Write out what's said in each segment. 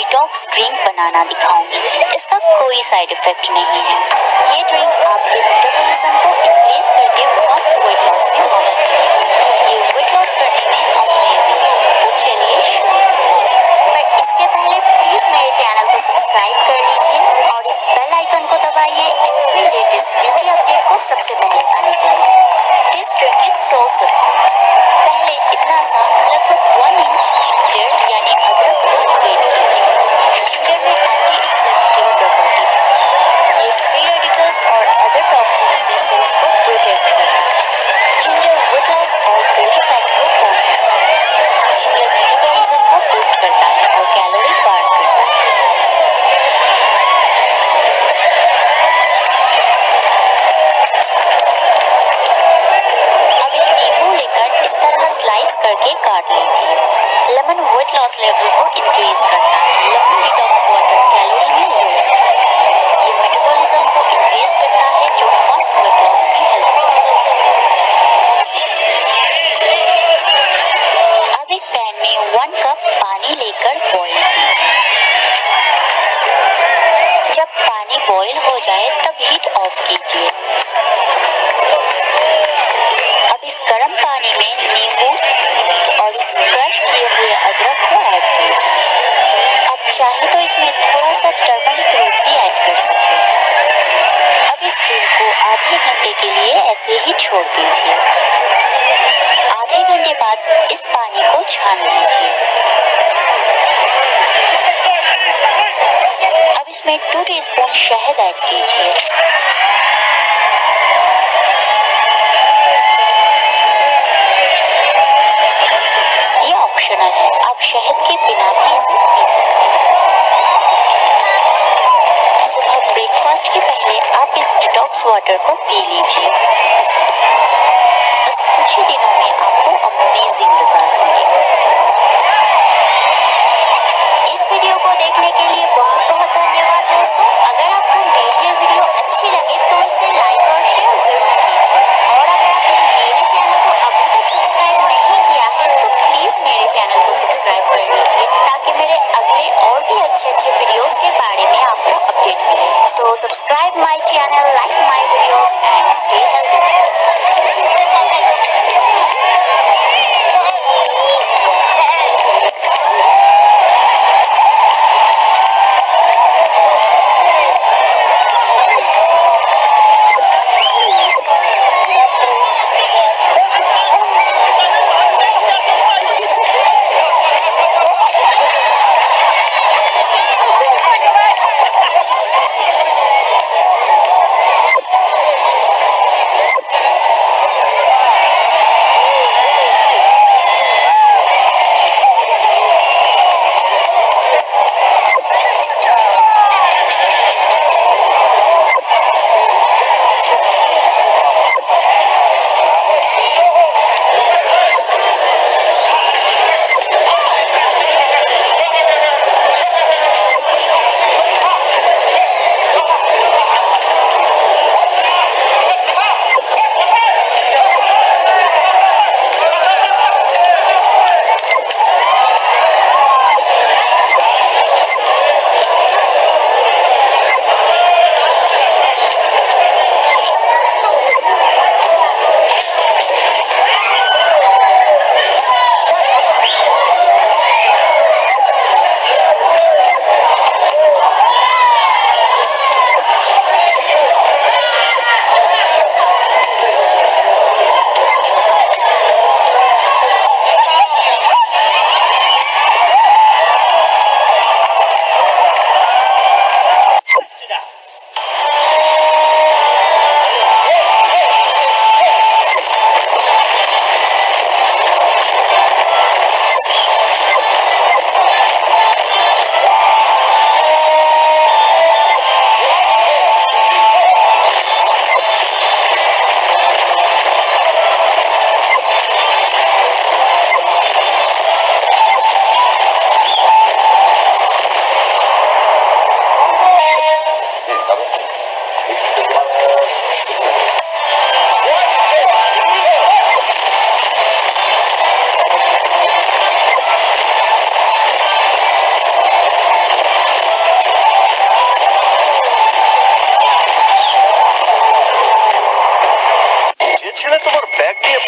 Detox drink बनाना दिखाऊँगी। इसका कोई साइड इफ़ेक्ट नहीं है। ये ड्रिंक आपके मेटाबॉलिज्म को इंक्रीज करके फास्ट वेट लॉस में मदद करेगी। ये वेट लॉस करने में अमेजिंग तो चलिए पर इसके पहले प्लीज़ मेरे चैनल को सब्सक्राइब कर लीजिए और इस बेल आइकन को दबाइए एवरी लेटेस्ट ब्यूटी अपडेट को सबसे पहले पाने के लिए। This drink is so simple Loss level or increase शहद ऐड कीजिए ये ऑप्शनल है। आप शहद के बिना भी इसे पी सकते हैं। सुबह ब्रेकफास्ट के पहले आप इस डिटॉक्स वाटर को पी लीजिए।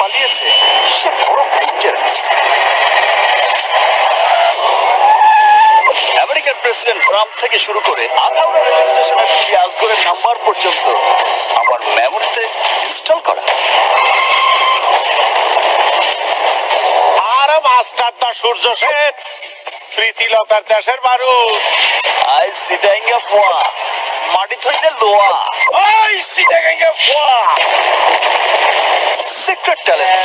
পালিয়েছে সে বড় ডেঞ্জারাস আমেরিকার প্রেসিডেন্ট ট্রাম্প থেকে শুরু করে আখাউড়া রেল স্টেশনের পিয়াজগড়ের নাম্বার পর্যন্ত আমার মেমোরিতে ইনস্টল করা। আর মাস্টারটা সূর্য সেন প্রীতিলতার দেশের বারুদ আই সিটাইঙ্গা ফোয়া মাটি থইতে লোয়া। ওই সিটাগাঙ্গা ফুয়া। সিক্রেট ট্যালেন্ট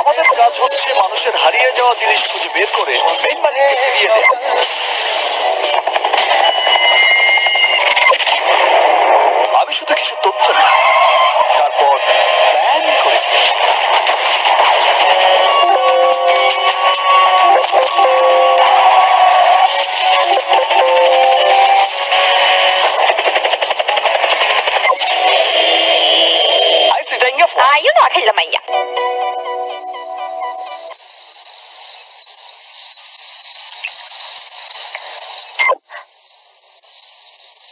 আমাদের কাজ হচ্ছে মানুষের হারিয়ে যাওয়া জিনিস খুঁজে বের করে মেইন মালিককে ফিরিয়ে দেওয়া আমি শুধু কিছু তথ্য নিই তারপর প্ল্যান করে fuori. Ah, io no, che la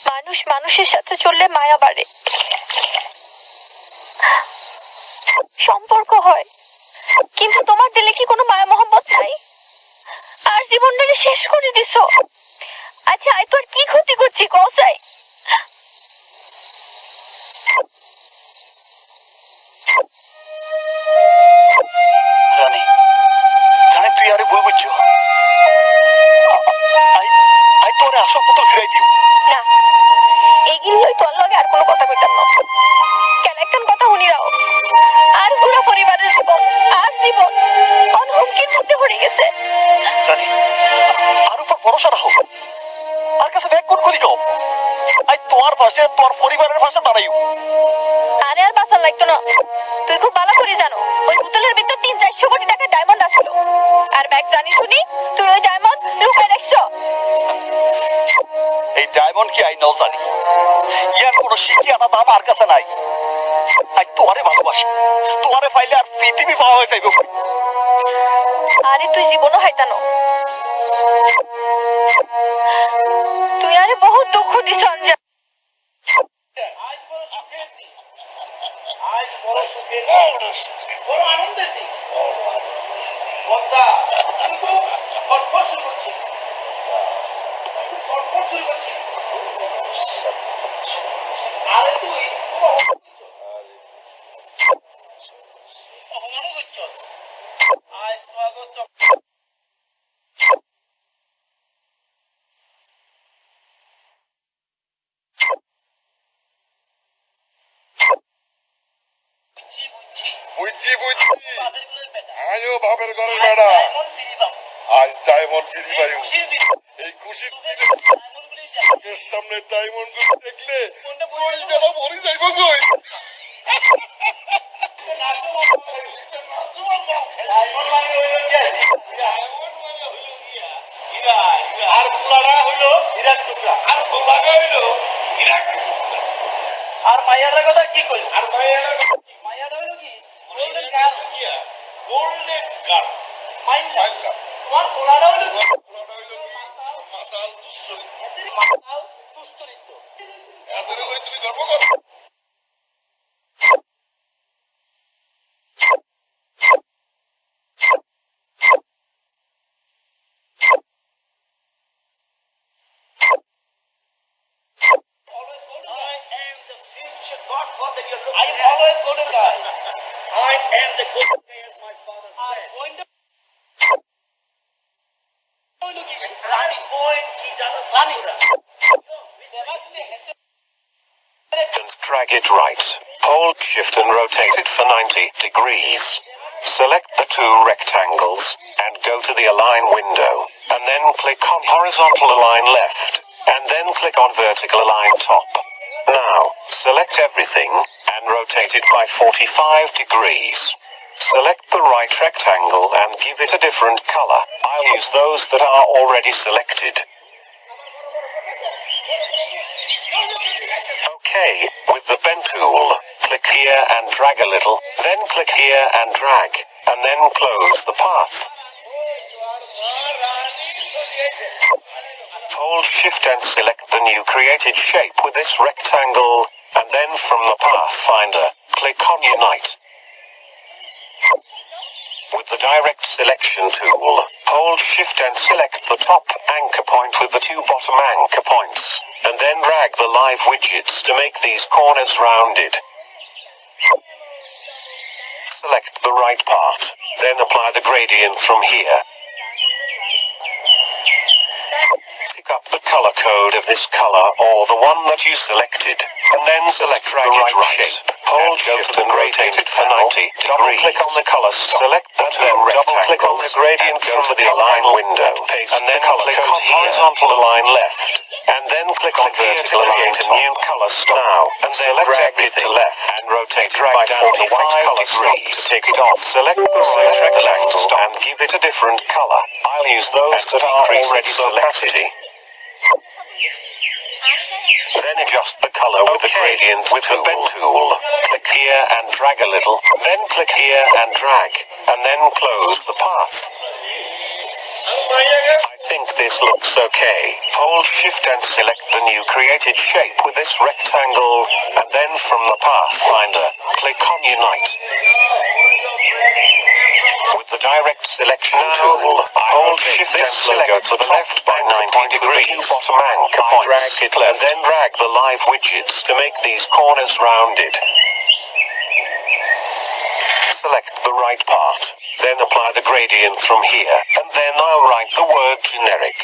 মানুষ মানুষের সাথে চললে মায়া বাড়ে। সম্পর্ক হয়। কিন্তু তোমার দিলে কি কোনো মায়া মহব্বত নাই? আর জীবনটাকে শেষ করে দিছ। আচ্ছা আয় তোর কি ক্ষতি করছি কসাই আই তোরে আসল মতো ফিরাই দিও। না এগুলোই তোর লগে আর কোনো কথা কইতাম না। কেন একখান কথা শুনি রাও? আর পুরো পরিবারের জীবন আর জীবন অন হুমকির মধ্যে পড়ে গেছে। রানী আর উপর ভরসা রাখো। আর কাছে ব্যাগ কোন করি গাও আই তোমার পাশে তোমার পরিবারের পাশে দাঁড়াইও। আরে আর বাঁচার লাগতো না। তুই খুব জানি। ইয়ার কোনো শিখি আনা দাম আর কাছে নাই। আই তোমারে ভালোবাসি। তোমারে পাইলে আর পৃথিবী পাওয়া হয়ে যাইব। আরে তুই জীবনও হাইতানো। আজ আর পোলাটা হইল আর পোলাটা কথা কি কই আর মাইয়ার মাইয়ার হইল কি? Golden guard golden guard fine না তোমার ঘোড়াটা হলো ঘোড়াটা হলো কি? মাতাল দুশ্চরিত্র এদের মাতাল দুশ্চরিত্র এদের লই তুমি গর্ব করো? I am always going to die. I am the good man, my father said. It right. Hold shift and rotate it for 90 degrees. Select the two rectangles and go to the align window and then click on horizontal align left and then click on vertical align top. Now, select everything and rotate it by 45 degrees. Select the right rectangle and give it a different color. I'll use those that are already selected. Okay, with the pen tool, click here and drag a little, then click here and drag, and then close the path. Hold shift and select the new created shape with this rectangle, and then from the pathfinder, click on unite. With the direct selection tool, hold shift and select the top anchor point with the two bottom anchor points, and then drag the live widgets to make these corners rounded. Select the right part, then apply the gradient from here. Pick up the color code of this color or the one that you selected, and then select the right shape. Hold shift and rotate it for 90 degrees. Double click on the color, select the two double click on the gradient go from the align window, and then click on horizontal align left, and then click on vertical align to new color stop. now, and then drag it to left. and rotate drag to 45 degrees to take it off. Select the right rectangle and give it a different color. I'll use those that are already selected. Then adjust the color with the gradient with the pen tool. Click here and drag a little, then click here and drag, and then close the path. I think this looks okay. Hold shift and select the new created shape with this rectangle, and then from the Pathfinder, click on Unite. With the direct selection tool, I hold shift and select to the left by 90 degrees. Bottom anchor points. Drag it left, and then drag the live widgets to make these corners rounded. Select the right part, then apply the gradient from here, and then I'll write the word generic.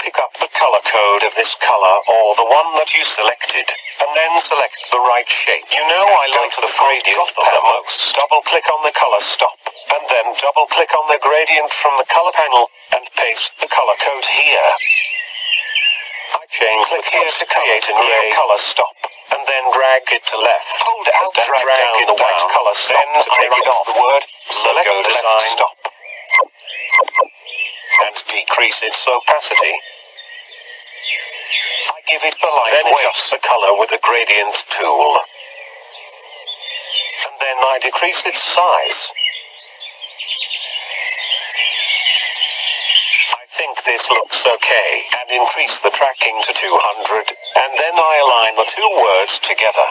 Pick up the color code of this color or the one that you selected, and then select the right shape. You know I like the gradient the most. Double click on the color stop, and then double click on the gradient from the color panel, and paste the color code here. I change click here to create a new color stop, and then drag it to left. Hold Alt and drag, drag down the white color stop then to take it off the word. Select the design stop, and decrease its opacity. I give it the light then adjust the color with the gradient tool. And then I decrease its size. Think this looks okay, and increase the tracking to 200, and then I align the two words together.